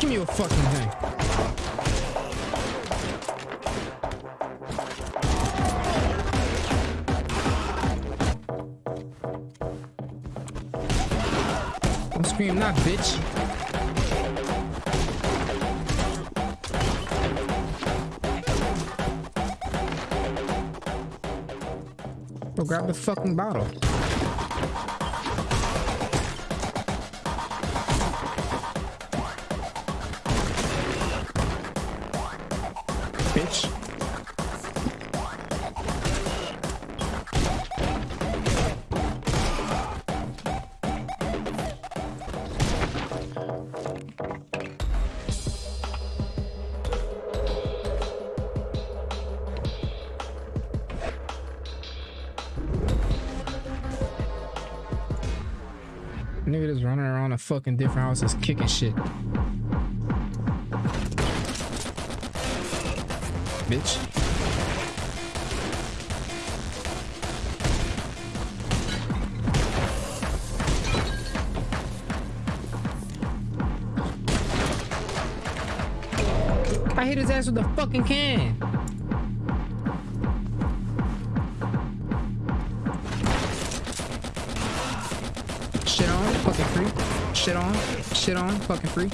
Give me your fucking thing. Don't scream not, bitch. Go grab the fucking bottle. Nigga just running around a fucking different houses kicking shit. Bitch. I hit his ass with a fucking can. Shit on, fucking free.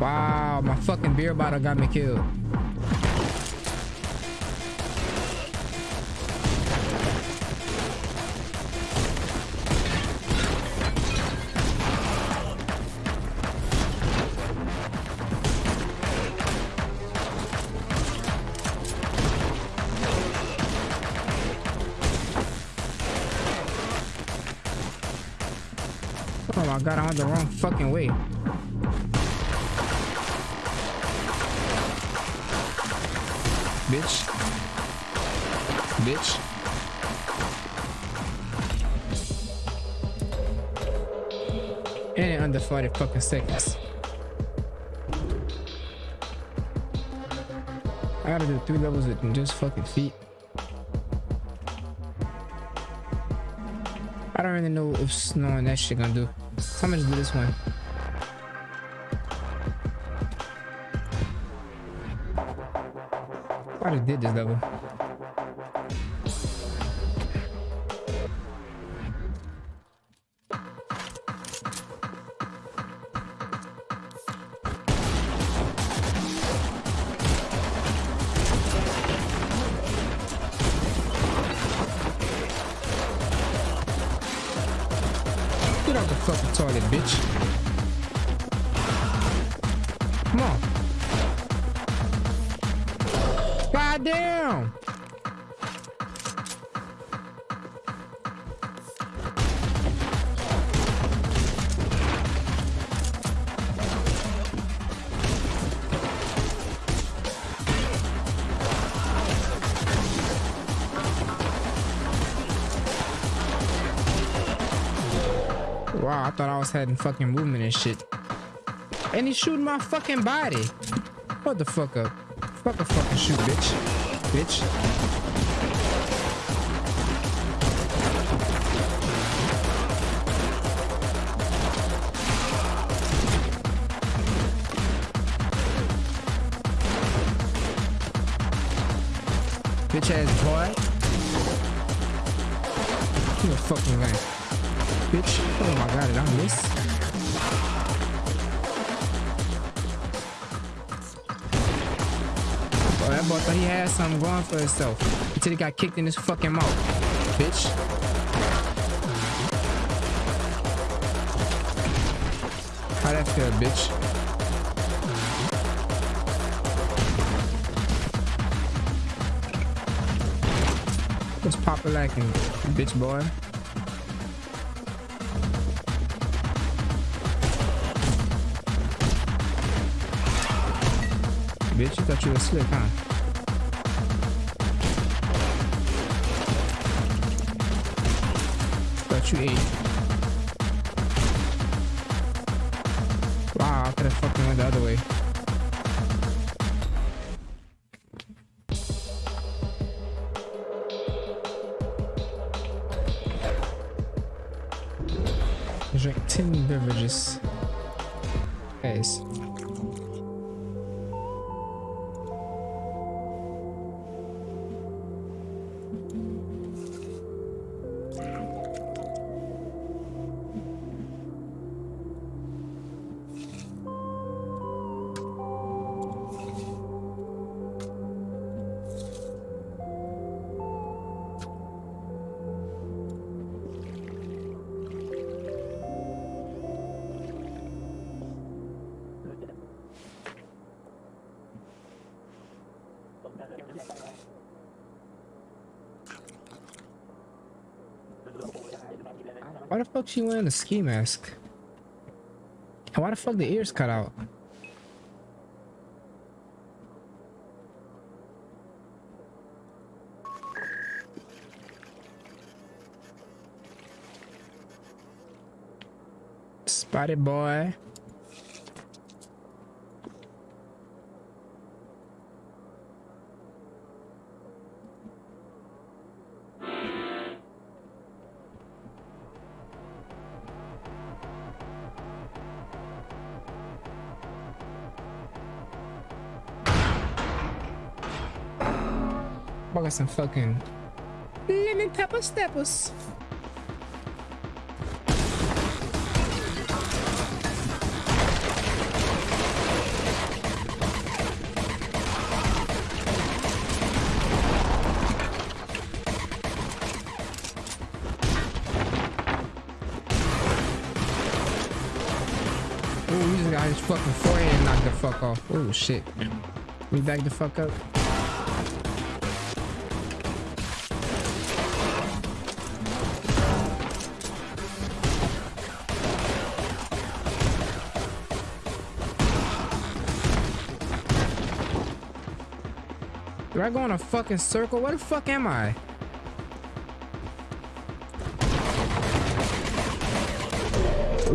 Wow, my fucking beer bottle got me killed. My god, I went the wrong fucking way. Bitch. Bitch. And under 40 fucking seconds. I gotta do three levels in just fucking feet. I don't really know if snow and that shit gonna do. How much do this one? I already did this level. Thought I was having fucking movement and shit. And he's shooting my fucking body. What the fuck up? Fuck a fucking shoot, bitch. Bitch. Bitch Bitch. Oh my god, did I miss? Oh, that boy thought he had something going for himself until he got kicked in his fucking mouth. Bitch. How that feel, bitch? Let's pop a bitch boy. bitch. You thought you were slick, huh? Thought you ate. Wow, I could have fucking went the other way. drink 10 beverages. Guys. Fuck she wearing a ski mask? And why the fuck the ears cut out? Spotted boy. Got some fucking lemon pepper steppers. Ooh, he just got his fucking forehead knocked the fuck off. Oh shit. Me back the fuck up. Do I go in a fucking circle? Where the fuck am I?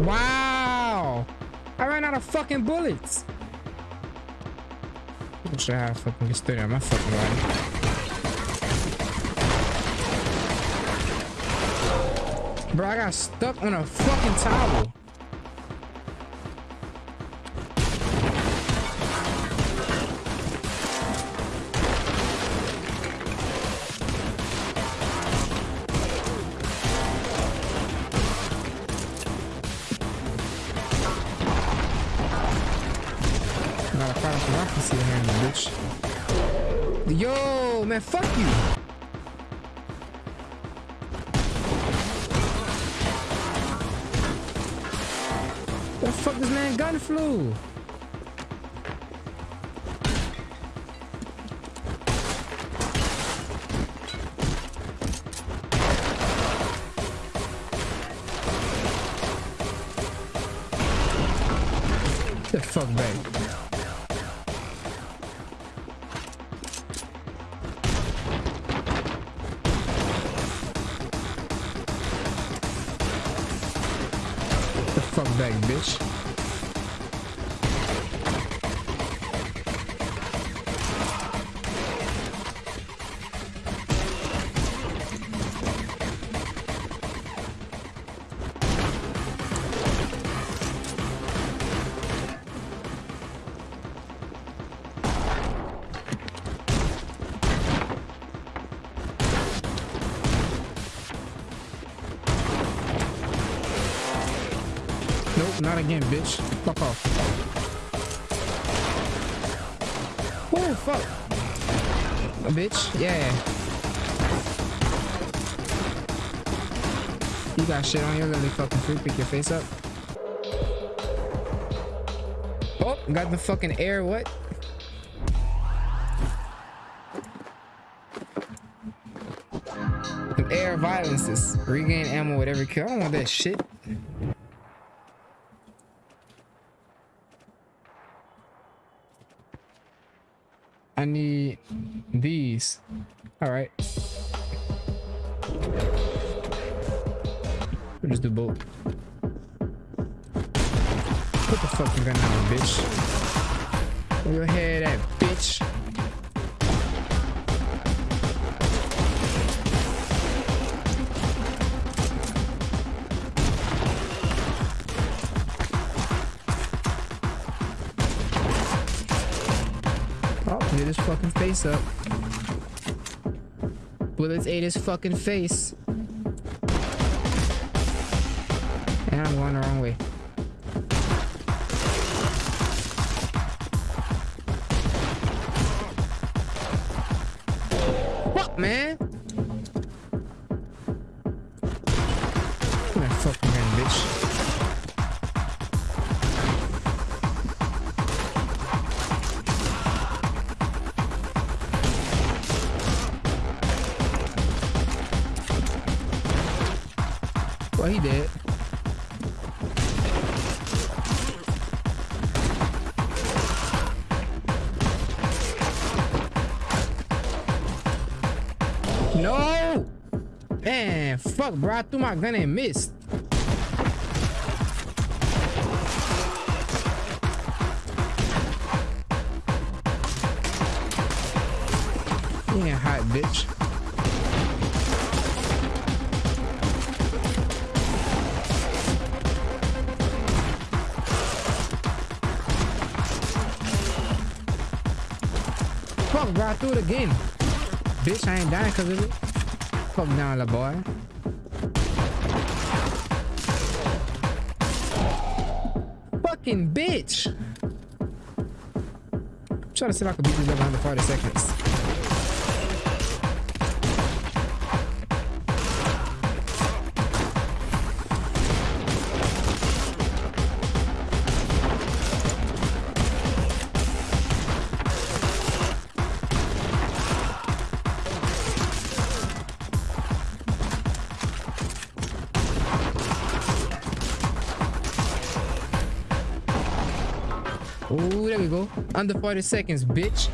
Wow! I ran out of fucking bullets. I fucking stood on my fucking body. Bro, I got stuck on a fucking towel. Fuck back. Fuck back, bitch. Yeah. You got shit on you, really fucking free. Pick your face up. Oh, got the fucking air. What? Some air violences. Regain ammo with every kill. I don't want that shit. I need these. All right. We'll just do both. Put the fucking gun down, bitch. Where your head at, bitch? Lit his fucking face up. Bullets ate his fucking face. And I'm going the wrong way. No! Man, fuck, bro. I threw my gun and missed. Yeah, hot bitch. Fuck, bro. I threw it again. Bitch, I ain't dying because of it. Fuck down, little boy. Fucking bitch. I'm trying to see if I can beat this level under 40 seconds. Under 40 seconds, bitch.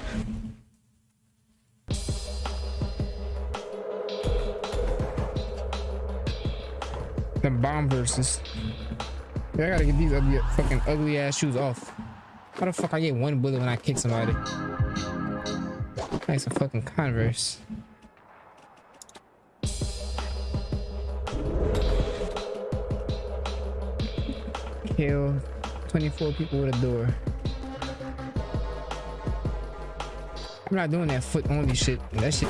The bomb versus. Yeah, I gotta get these ugly, fucking ugly ass shoes off. How the fuck I get one bullet when I kick somebody? Nice a fucking Converse. Kill 24 people with a door. I'm not doing that foot only shit. That shit.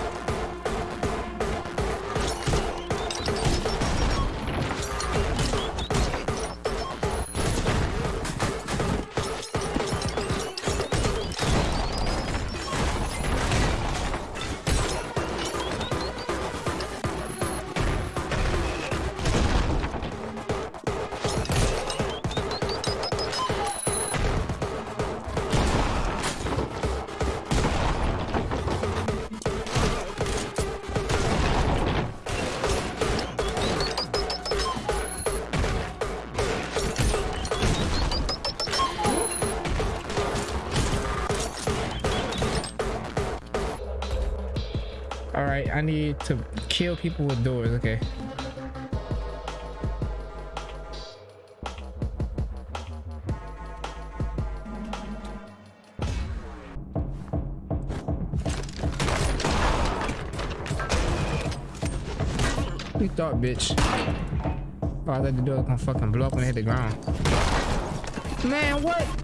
To kill people with doors. Okay. You thought, bitch. Oh, I thought the door was gonna fucking blow up when it hit the ground. Man, what?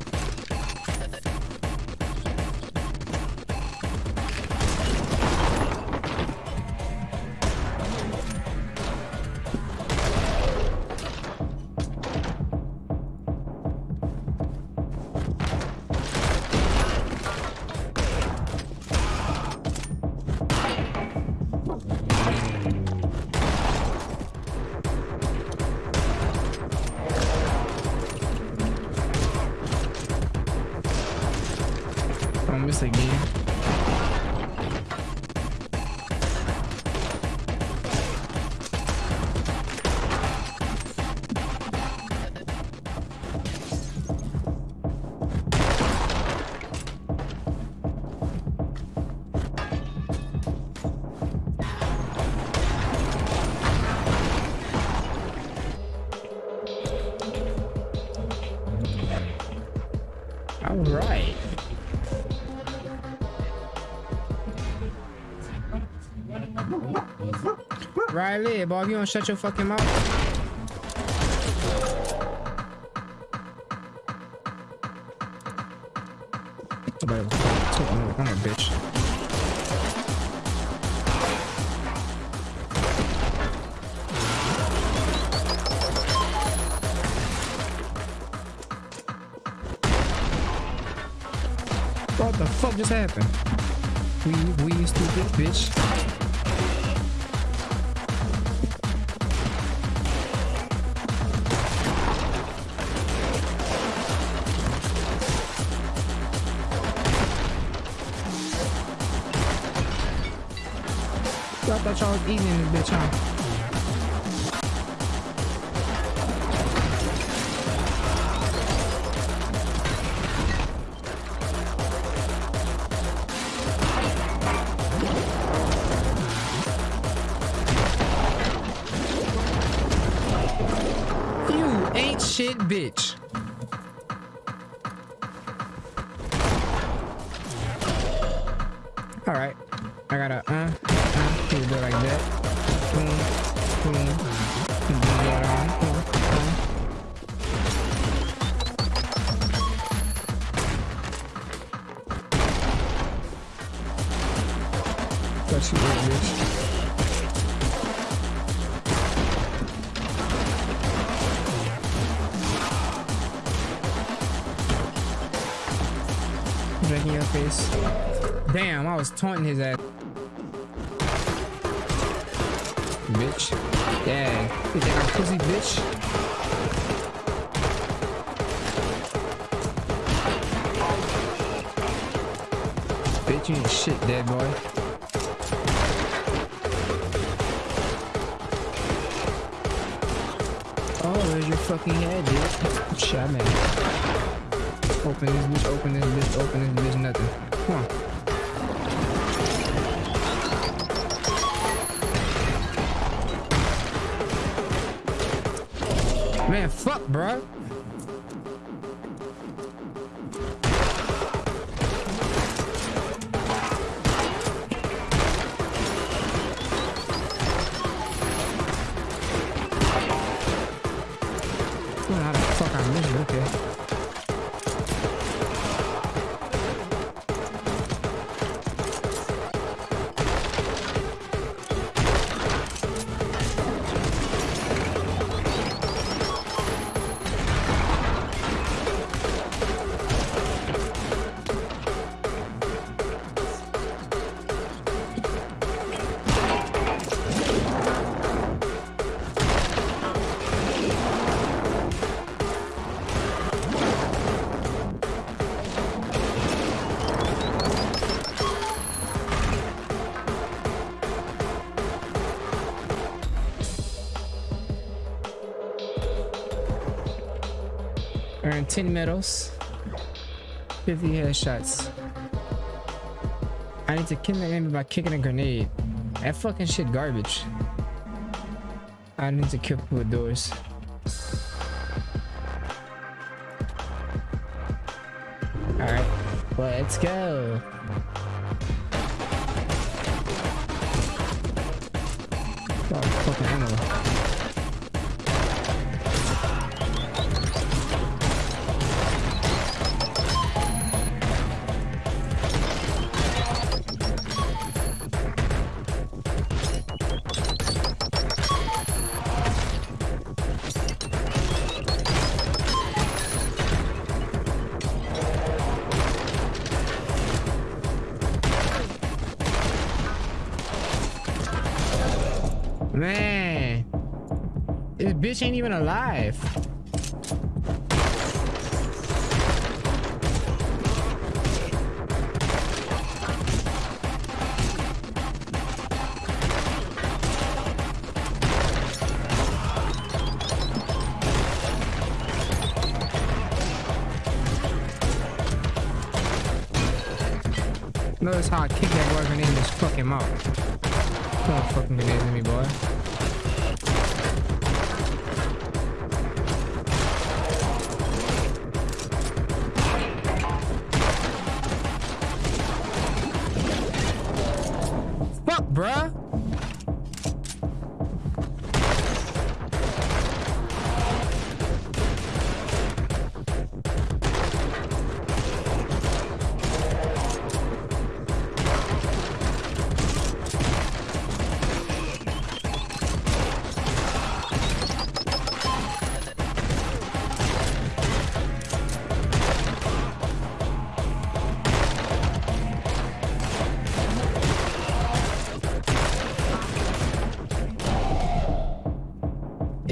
I miss Boy, if you don't shut your fucking mouth. I'm a bitch. What the fuck just happened? We, we stupid bitch. Thought y'all was eating in this bitch, huh? Ain't shit, bitch. All right, I gotta, uh, That's. Drinking your face. Damn, I was taunting his ass. You think I'm pussy, bitch? Bitch, you ain't shit, dead boy. Oh, there's your fucking head, dude. Shut man. Open this bitch, open this bitch, open this bitch, nothing. Come on. Fuck, bro. Ten medals, 50 headshots. I need to kill the enemy by kicking a grenade. That fucking shit garbage. I need to kill people with doors. Alright, let's go. Oh, fucking ammo. Bitch ain't even alive. Notice how I kick that boy grenade in his fucking mouth. Don't fucking grenades at me, boy.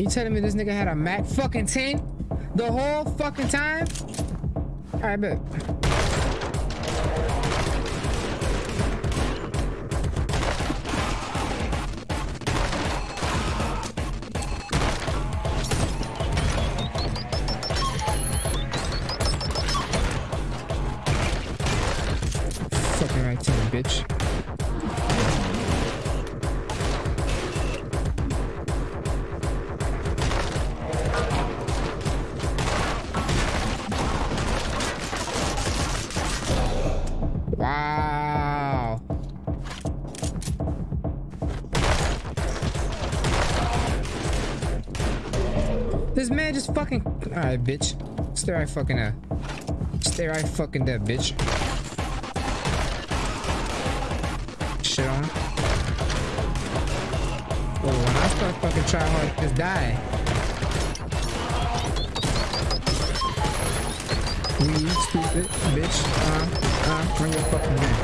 You telling me this nigga had a Mac fucking 10 the whole fucking time? Alright, bet. Wow. This man just fucking. Alright, bitch. Stay right fucking. Stay right fucking there, bitch. Shit on. Oh, when I start fucking try hard, just die. We stupid bitch. Uh. Ah, bring your fucking man.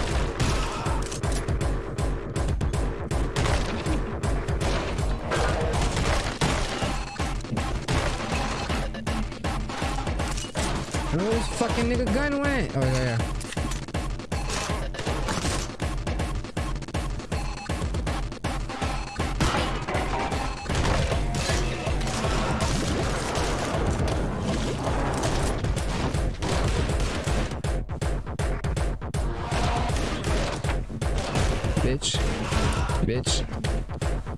Where this fucking nigga gun went? Oh yeah, yeah. Bitch. Bitch.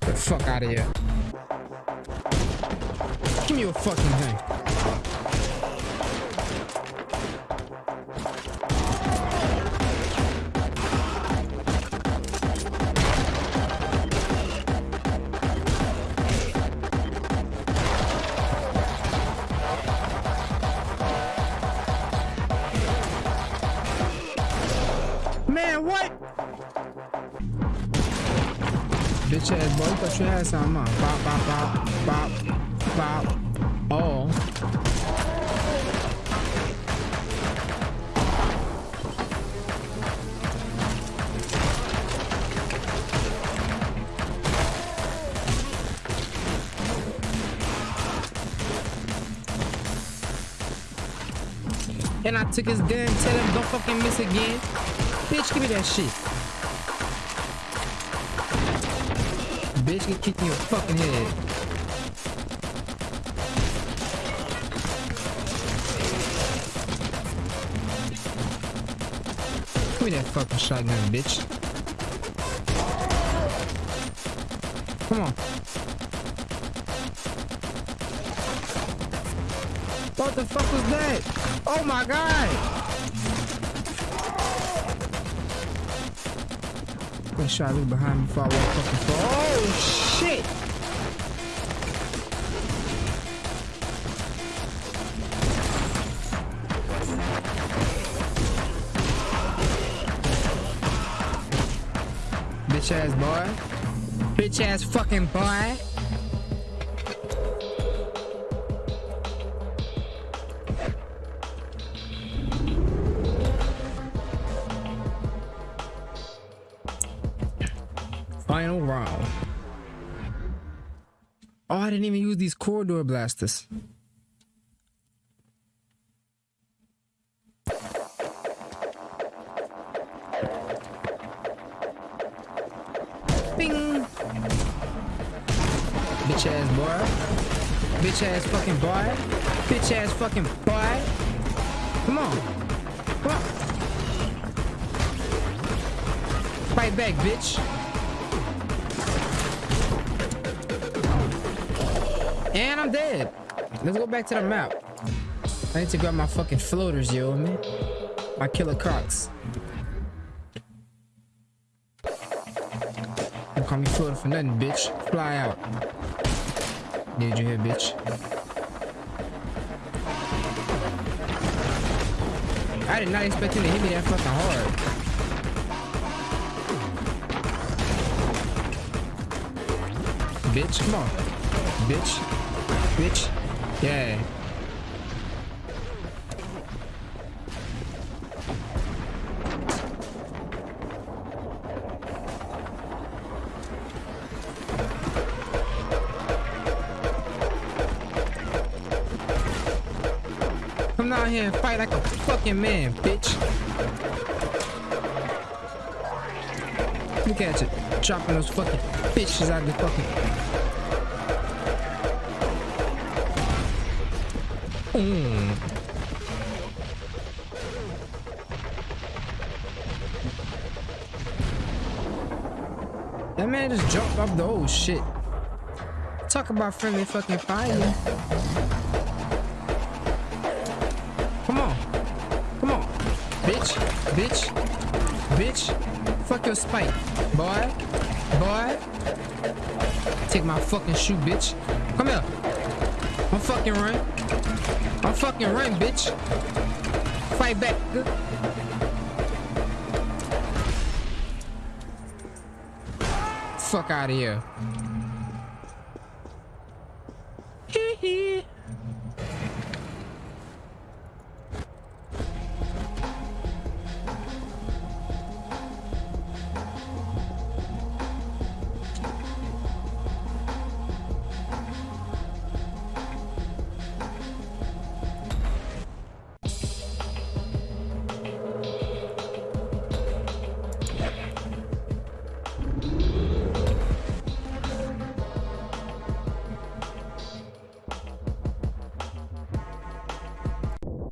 Get the fuck out of here. Give me your fucking thing. Bop, bop, bop, bop, bop. Oh. And I took his gun, tell him don't fucking miss again. Bitch, give me that shit. Get kicked in your fucking head. Give me that fucking shotgun, bitch. Come on. What the fuck was that? Oh my god! Make sure I look behind me before I walk fucking fall. Oh shit! Bitch ass boy. Bitch ass fucking boy. Didn't even use these corridor blasters. Bing! Bitch ass boy. Bitch ass fucking boy. Bitch ass fucking boy. Come on. Come on. Fight back, bitch. And I'm dead. Let's go back to the map. I need to grab my fucking floaters, yo, man. My killer crocs. Don't call me floater for nothing, bitch. Fly out. Did you hear, bitch. I did not expect him to hit me that fucking hard. Bitch, come on. Bitch bitch. Yeah. Come out here and fight like a fucking man, bitch. Look at it. dropping those fucking bitches out of the fucking Mm. That man just jumped off the old shit. Talk about friendly fucking fire. Come on. Come on. Bitch. Bitch. Bitch. Fuck your spike. Boy. Boy. Take my fucking shoe, bitch. Come here. I'm fucking run. I'm fucking run, bitch. Fight back. Fuck out of here.